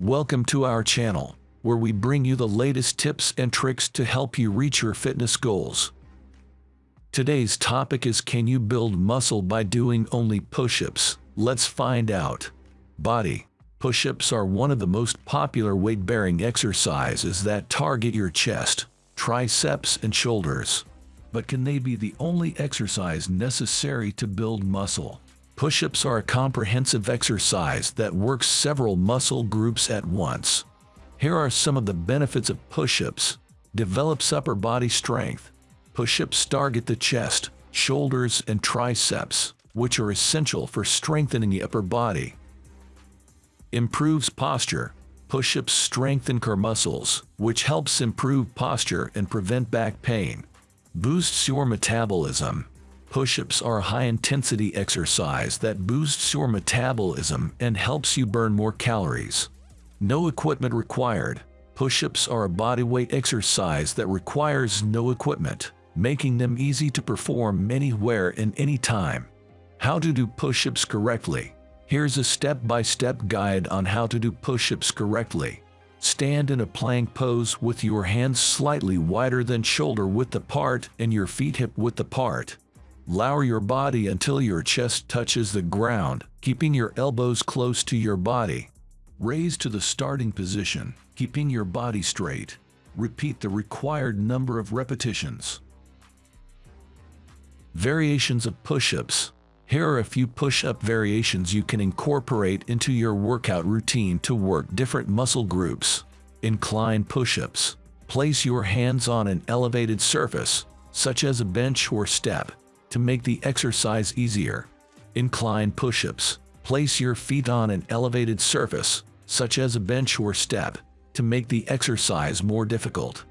Welcome to our channel, where we bring you the latest tips and tricks to help you reach your fitness goals. Today's topic is Can you build muscle by doing only push-ups? Let's find out. Body. Push-ups are one of the most popular weight-bearing exercises that target your chest, triceps, and shoulders. But can they be the only exercise necessary to build muscle? Push-ups are a comprehensive exercise that works several muscle groups at once. Here are some of the benefits of push-ups. Develops upper body strength. Push-ups target the chest, shoulders, and triceps, which are essential for strengthening the upper body. Improves posture. Push-ups strengthen core muscles, which helps improve posture and prevent back pain. Boosts your metabolism. Push-ups are a high-intensity exercise that boosts your metabolism and helps you burn more calories. No equipment required. Push-ups are a bodyweight exercise that requires no equipment, making them easy to perform anywhere and anytime. How to do push-ups correctly. Here's a step-by-step -step guide on how to do push-ups correctly. Stand in a plank pose with your hands slightly wider than shoulder width apart and your feet hip width apart. Lower your body until your chest touches the ground, keeping your elbows close to your body. Raise to the starting position, keeping your body straight. Repeat the required number of repetitions. Variations of push-ups. Here are a few push-up variations you can incorporate into your workout routine to work different muscle groups. Incline push-ups. Place your hands on an elevated surface, such as a bench or step, to make the exercise easier. Incline push-ups. Place your feet on an elevated surface, such as a bench or step, to make the exercise more difficult.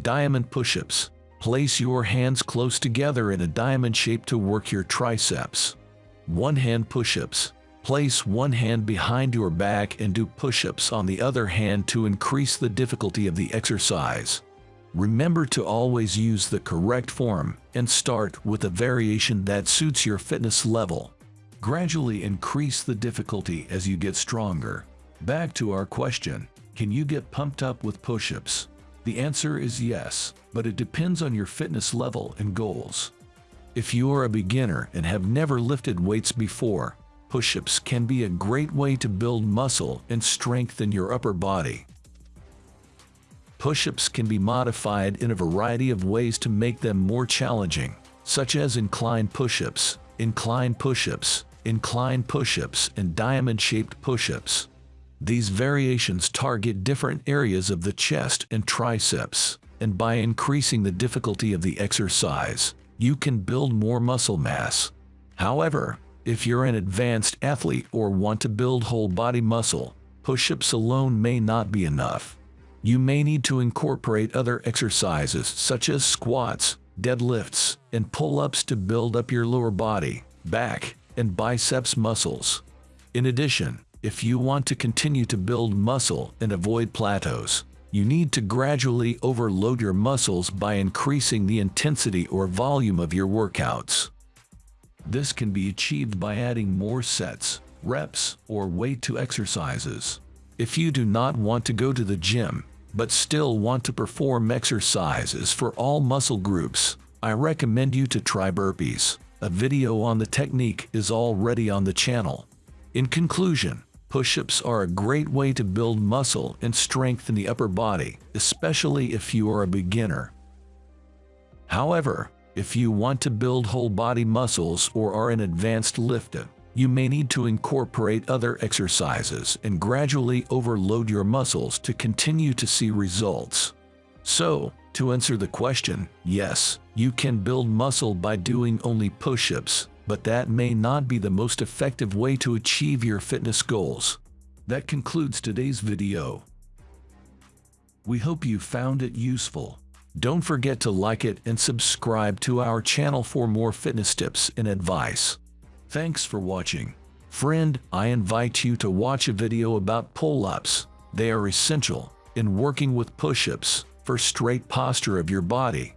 Diamond push-ups. Place your hands close together in a diamond shape to work your triceps. One-hand push-ups. Place one hand behind your back and do push-ups on the other hand to increase the difficulty of the exercise. Remember to always use the correct form and start with a variation that suits your fitness level. Gradually increase the difficulty as you get stronger. Back to our question, can you get pumped up with push-ups? The answer is yes, but it depends on your fitness level and goals. If you are a beginner and have never lifted weights before, push-ups can be a great way to build muscle and strengthen your upper body. Push-ups can be modified in a variety of ways to make them more challenging, such as incline push-ups, incline push-ups, incline push-ups, and diamond-shaped push-ups. These variations target different areas of the chest and triceps, and by increasing the difficulty of the exercise, you can build more muscle mass. However, if you're an advanced athlete or want to build whole body muscle, push-ups alone may not be enough. You may need to incorporate other exercises such as squats, deadlifts, and pull-ups to build up your lower body, back, and biceps muscles. In addition, if you want to continue to build muscle and avoid plateaus, you need to gradually overload your muscles by increasing the intensity or volume of your workouts. This can be achieved by adding more sets, reps, or weight to exercises. If you do not want to go to the gym, but still want to perform exercises for all muscle groups, I recommend you to try burpees. A video on the technique is already on the channel. In conclusion, push-ups are a great way to build muscle and strength in the upper body, especially if you are a beginner. However, if you want to build whole body muscles or are an advanced lifter, you may need to incorporate other exercises and gradually overload your muscles to continue to see results. So, to answer the question, yes, you can build muscle by doing only push-ups, but that may not be the most effective way to achieve your fitness goals. That concludes today's video. We hope you found it useful. Don't forget to like it and subscribe to our channel for more fitness tips and advice. Thanks for watching. Friend, I invite you to watch a video about pull-ups. They are essential in working with push-ups for straight posture of your body.